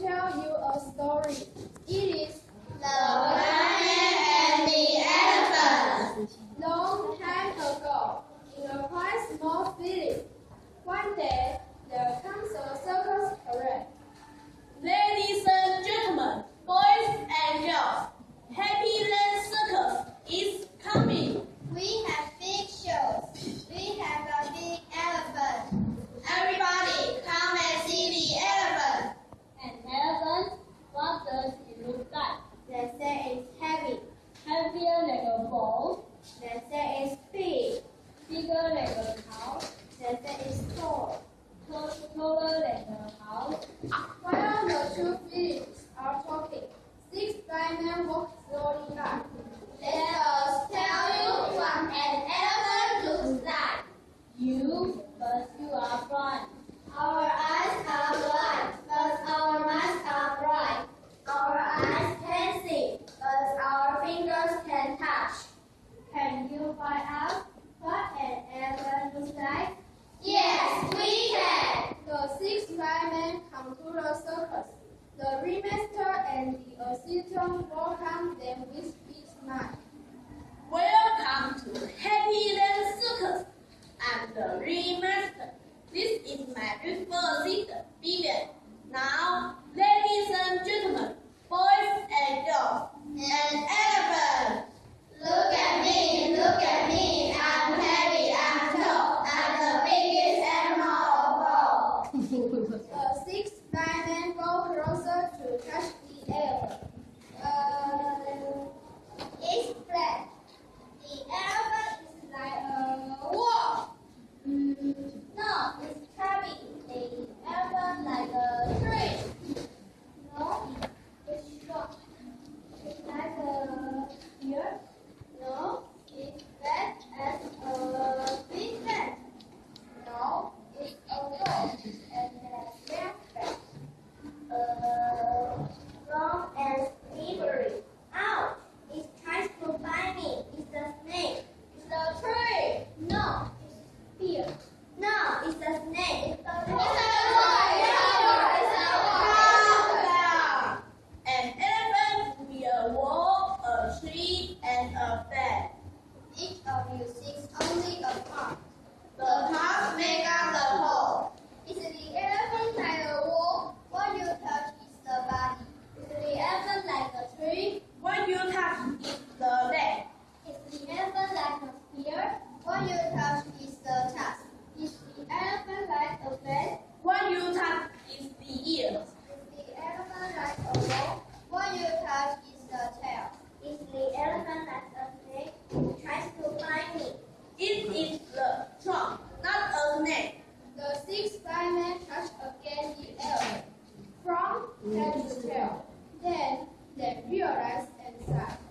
tell you a story. It is the Let us tell you from an elephant looks like. You, but you are. 呃，西昌国海。What you is the tail. If the elephant a it tries to climb it. Is the trunk, not a neck. The six firemen touched against the elephant, from head the tail. Then they realize and sighed.